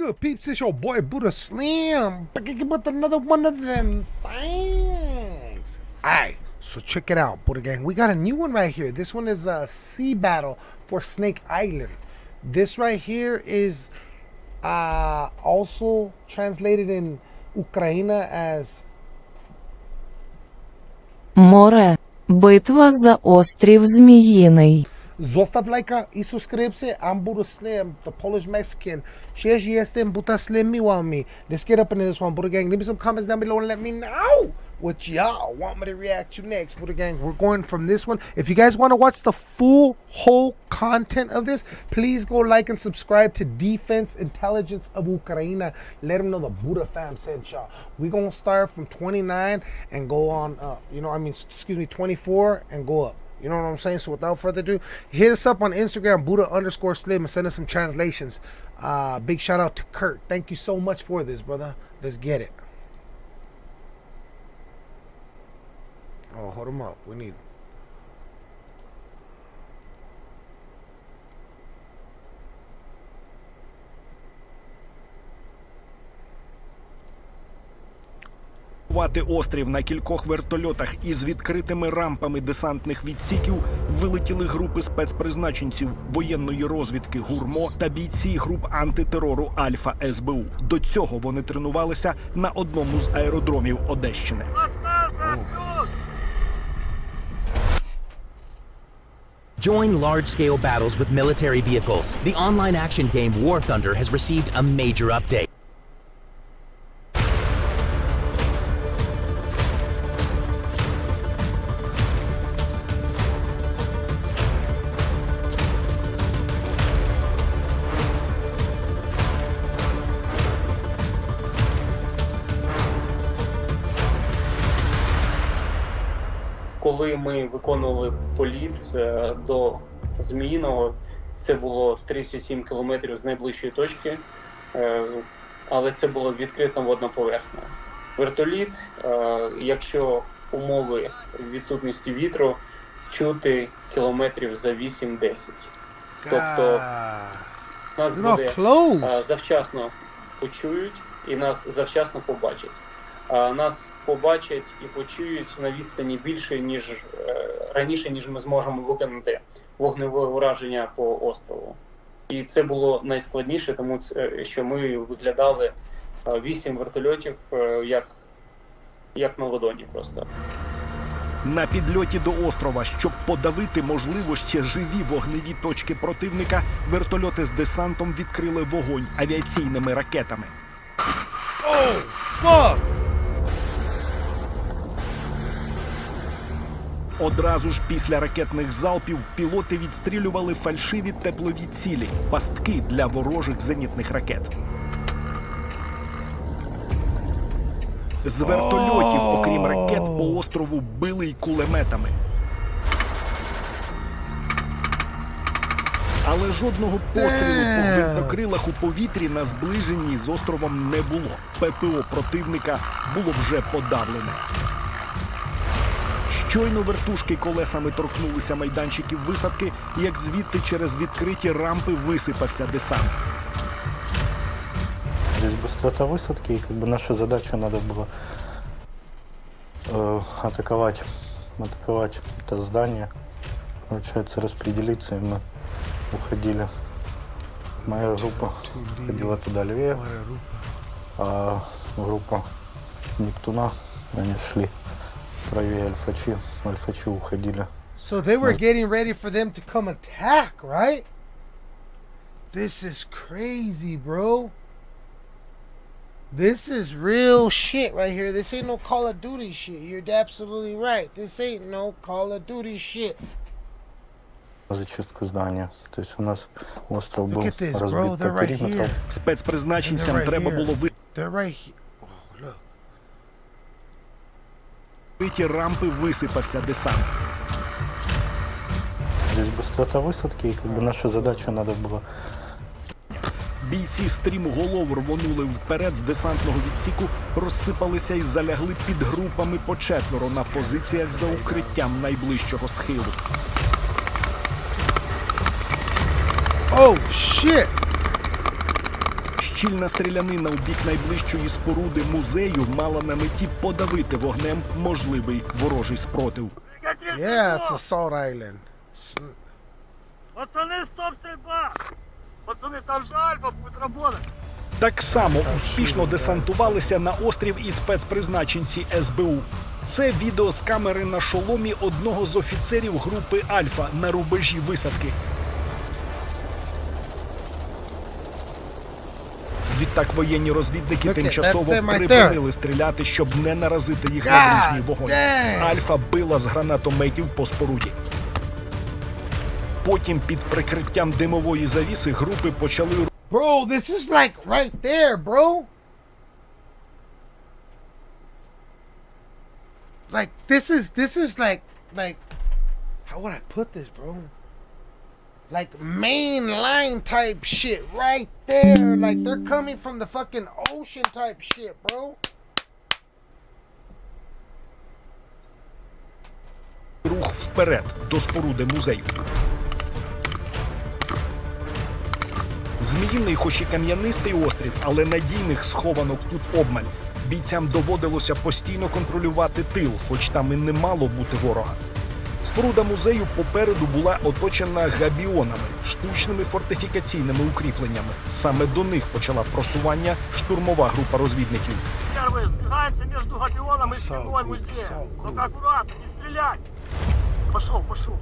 good, peeps? It's your boy Buddha Slim. Back again with another one of them things. Alright, so check it out, Buddha Gang. We got a new one right here. This one is a sea battle for Snake Island. This right here is uh, also translated in Ukraine as Море. Битва за острів Зміїний. Zostaw lajka i subskrypcję. I'm Buddha Slim, the Polish Mexican. Cześć, jestem Buddha Slim Miwami. Let's get up into this one, Buddha Gang. Leave me some comments down below and let me know what y'all want me to react to next, Buddha Gang. We're going from this one. If you guys want to watch the full, whole content of this, please go like and subscribe to Defense Intelligence of Ukraine. Let them know the Buddha fam sent y'all. we going to start from 29 and go on up. You know, I mean, excuse me, 24 and go up. You know what I'm saying? So without further ado, hit us up on Instagram, Buddha underscore Slim, and send us some translations. Uh, big shout out to Kurt. Thank you so much for this, brother. Let's get it. Oh, hold him up. We need. Вати острів на кількох вертольотах із відкритими рампами десантних відсіків вилетіли групи спецпризначенців воєнної розвідки гурмо та бійці груп антитерору Альфа СБУ. До цього вони тренувалися на одному з аеродромів Одещини. Join large scale battles with military vehicles. The online action game War Thunder has received a major update. Коли ми виконували політ е, до Зміїного, це було 37 кілометрів з найближчої точки, е, але це було відкрита водна поверхня. Вертоліт, е, якщо умови відсутності вітру, чути кілометрів за 8-10. Тобто нас буде завчасно почують і нас завчасно побачать. Нас побачать і почують на відстані більше ніж е, раніше, ніж ми зможемо виконати вогневе ураження по острову. І це було найскладніше, тому що ми виглядали е, вісім вертольотів е, як, як на ладоні просто. На підльоті до острова, щоб подавити можливо ще живі вогневі точки противника, вертольоти з десантом відкрили вогонь авіаційними ракетами. Fuck. Одразу ж після ракетних залпів пілоти відстрілювали фальшиві теплові цілі, пастки для ворожих зенітних ракет. З вертольотів, окрім ракет, по острову били й кулеметами. Але жодного пострілу по гвинтокрилах у повітрі на зближенні з островом не було. ППО противника було вже подавлене. Щойно вертушки колесами торкнулися майданчиків висадки, як звідти через відкриті рампи висипався десант. Здесь быстрота высадки, и как бы наша задача надо было э, атаковать, атаковать это здание, получается распределиться, и мы уходили. Моя группа ходила туда левее, а группа Нептуна, они шли So they were getting ready for them to come attack, right? This is crazy, bro. This is real shit right here. This ain't no Call of Duty shit. You're absolutely right. This ain't no Call of Duty shit. зачистку здания. То есть у нас остров Look был at this, bro. разбит They're по right периметру. here. Спецпризначенцям And they're right треба here. було They're right here. викриті рампи висипався десант. Здесь быстрота высадки, и как бы наша задача надо было Бійці стрімголов рвонули вперед з десантного відсіку, розсипалися і залягли під групами по четверо на позиціях за укриттям найближчого схилу. Oh, shit. Щільна стрілянина у бік найближчої споруди музею мала на меті подавити вогнем можливий ворожий спротив. Yeah, it's Assault Island. S- Пацаны, стоп, стрельба! Пацаны, там же Альфа будет работать. Так само успішно десантувалися на острів і спецпризначенці СБУ. Це відео з камери на шоломі одного з офіцерів групи Альфа на рубежі висадки. Відтак воєнні розвідники Look at- тимчасово припинили стріляти, щоб не наразити їх на God ближній вогонь. damn! Альфа била з гранатометів по споруді. Потім під прикриттям димової завіси групи почали Bro, this is like right there, bro. Like this is this is like like how would I put this, bro? Like main line type shit right there. Like they're coming from the fucking ocean type shit, bro. рух вперед до споруди музею. Зміїний, хоч і кам'янистий острів, але надійних схованок тут обмаль. Бійцям доводилося постійно контролювати тил, хоч там і не мало бути ворога. Споруда музею попереду була оточена габіонами, штучними фортифікаційними укріпленнями. Саме до них почала просування штурмова група розвідників. Первые сбегаемся между Габионом и стеной музея. Только аккуратно, не стрелять. Пошел, пошел.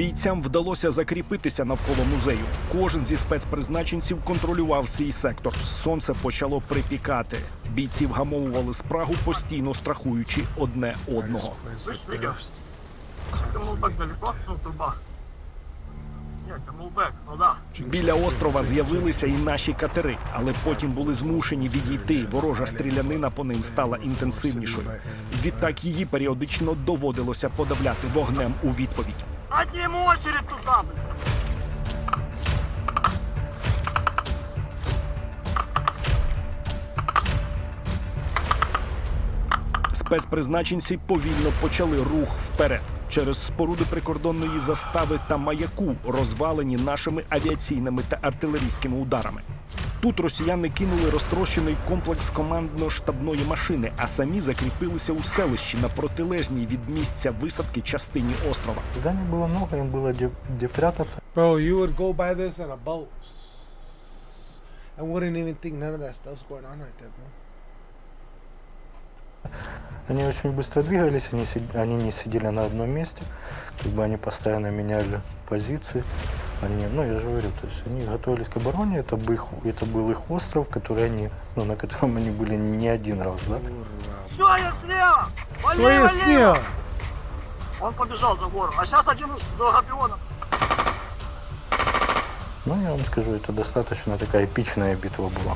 Бійцям вдалося закріпитися навколо музею. Кожен зі спецпризначенців контролював свій сектор. Сонце почало припікати. Бійці вгамовували спрагу, постійно страхуючи одне одного. Слышь, Игорь, ты мулбэк далеко? Ну, труба. Нет, это мулбэк, ну да. Біля острова з'явилися і наші катери, але потім були змушені відійти. Ворожа стрілянина по ним стала інтенсивнішою. Відтак її періодично доводилося подавляти вогнем у відповідь. Дайте ему очередь туда, блин. Спецпризначенці повільно почали рух вперед через споруди прикордонної застави та маяку, розвалені нашими авіаційними та артилерійськими ударами. Тут росіяни кинули розтрощений комплекс командно-штабної машини, а самі закріпилися у селищі на протилежній від місця висадки частині острова. Зданий было много, им было где, где прятаться. Bro, you would go by this in a boat. I wouldn't even think none of that stuff's going on right there, bro. Они очень быстро двигались, они, сид- они не сидели на одном месте, как бы они постоянно меняли позиции. Они, ну, я же говорю, то есть они готовились к обороне, это был, их, это был их остров, который они, ну, на котором они были не один раз, да? Все, я слева! Вали, Что я вали! снял? Он побежал за гору. А сейчас один до Габиона. Ну, я вам скажу, это достаточно такая эпичная битва была.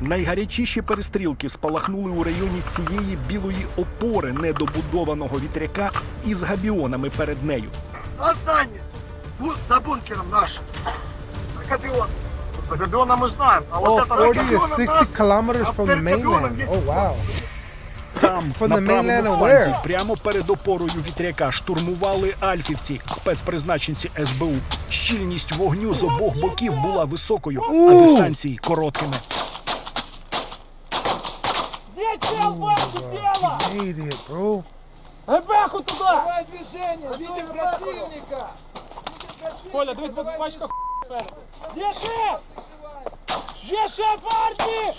Найгарячіші перестрілки спалахнули у районі цієї білої опори недобудованого вітряка із габіонами перед нею. На здание! За бункером наш. За Габион. За мы знаем. А Oh, вот это 40 to 60 нас- kilometers from the mainland. Oh, wow. Там, From на the правому фланзі, where? прямо перед опорою вітряка, штурмували альфівці, спецпризначенці СБУ. Щільність вогню з обох боків була високою, а У! дистанції короткими. It, bro. Бэху туда! Давай движение! Видим противника! Коля, дивись, бо пачка Єше! Єше, парти!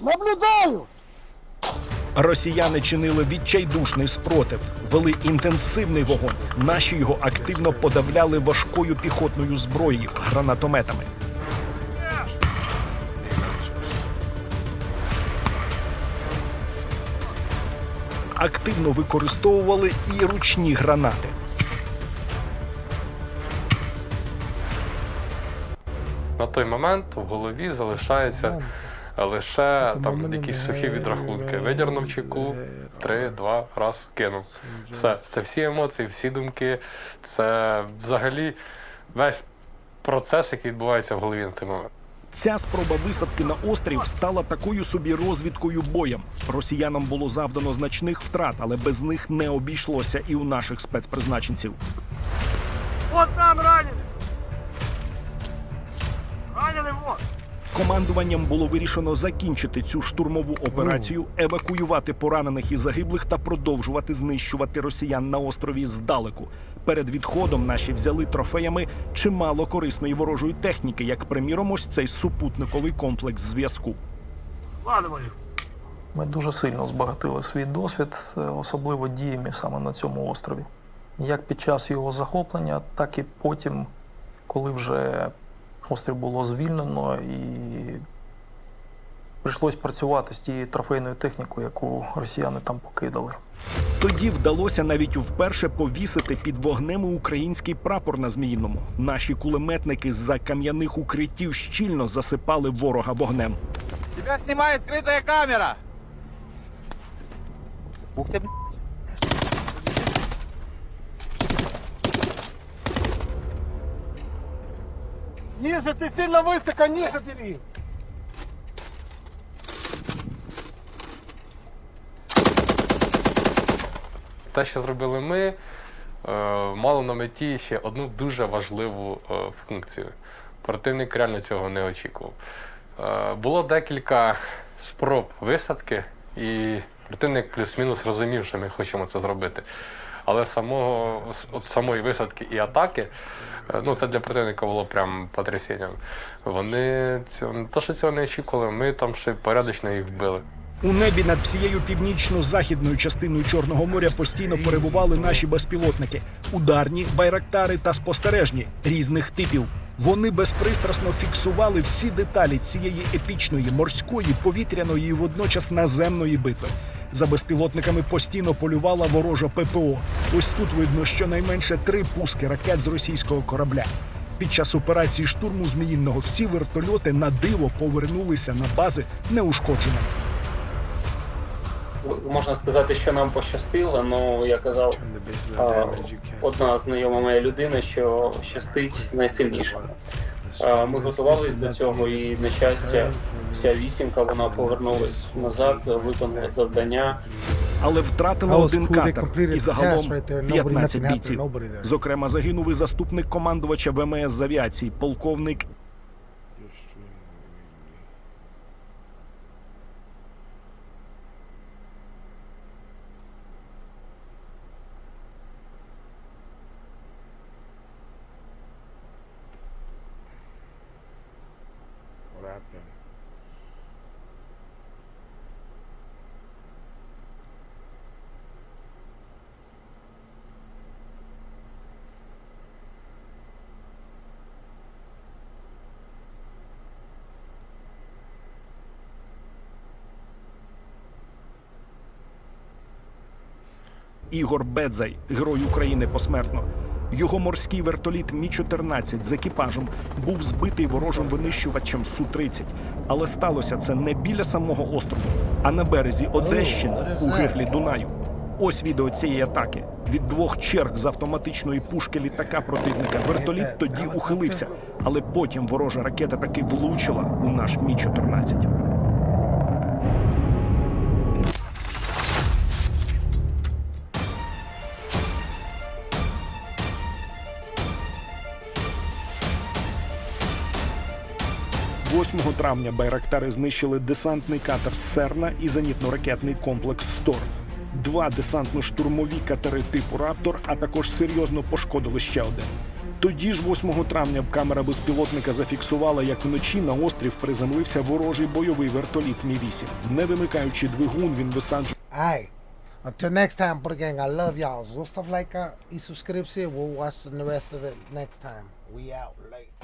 Наблюдаю! Росіяни чинили відчайдушний спротив, вели інтенсивний вогонь. Наші його активно подавляли важкою піхотною зброєю, гранатометами. Активно використовували і ручні гранати. На той момент в голові залишається лише там якісь сухі відрахунки. Видірнув чеку, три, два, раз, кинув. Все, це всі емоції, всі думки. Це взагалі весь процес, який відбувається в голові на той момент. Ця спроба висадки на острів стала такою собі розвідкою боєм. Росіянам було завдано значних втрат, але без них не обійшлося і у наших спецпризначенців. От там раненый. Раненый вот. Командуванням було вирішено закінчити цю штурмову операцію, евакуювати поранених і загиблих та продовжувати знищувати росіян на острові здалеку. Перед відходом наші взяли трофеями чимало корисної ворожої техніки, як приміром, ось цей супутниковий комплекс зв'язку. Ми дуже сильно збагатили свій досвід, е, особливо діями саме на цьому острові. Як під час його захоплення, так і потім, коли вже острів було звільнено і прийшлось працювати з тією трофейною технікою, яку росіяни там покидали. Тоді вдалося навіть вперше повісити під вогнем український прапор на Зміїному. Наші кулеметники з-за кам'яних укриттів щільно засипали ворога вогнем. Тебя снимает скрытая камера. Ух ты, Ниже, ты сильно высоко, ниже бери. Те, що зробили ми, е, мало на меті ще одну дуже важливу е, функцію. Противник реально цього не очікував. Е, Було декілька спроб висадки, і противник плюс-мінус розумів, що ми хочемо це зробити. Але самого, от самої висадки і атаки, е, ну це для противника було прям потрясінням. Вони цього, то, що цього не очікували, ми там ще порядочно їх вбили. У небі над всією північно-західною частиною Чорного моря постійно перебували наші безпілотники: ударні, байрактари та спостережні різних типів. Вони безпристрасно фіксували всі деталі цієї епічної морської, повітряної і водночас наземної битви. За безпілотниками постійно полювала ворожа ППО. Ось тут видно щонайменше три пуски ракет з російського корабля. Під час операції штурму Зміїнного всі вертольоти на диво повернулися на бази неушкодженими. Можна сказати, що нам пощастило, але я казав, одна знайома моя людина, що щастить найсильнішому. Ми готувалися до цього, і на щастя, вся вісімка вона повернулась назад, виконала завдання. але втратила один. Катер і загалом task right there. Nobody- 15 бійців. Зокрема, загинув і заступник командувача ВМС з авіації, полковник Ігор Бедзай, герой України посмертно. Його морський вертоліт Мі-14 з екіпажем був збитий ворожим винищувачем Су-30. Але сталося це не біля самого острову, а на березі Одещини у гирлі Дунаю. Ось відео цієї атаки. Від двох черг з автоматичної пушки літака противника вертоліт тоді ухилився, але потім ворожа ракета таки влучила у наш Мі-14. – 8 травня байрактари знищили десантний катер Серна і зенітно-ракетний комплекс Стор. Два десантно-штурмові катери типу Раптор, а також серйозно пошкодили ще один. Тоді ж, 8 травня, камера безпілотника зафіксувала, як вночі на острів приземлився ворожий бойовий вертоліт Мі-8. Не вимикаючи двигун, він висаджував. Until next time, Buddha I.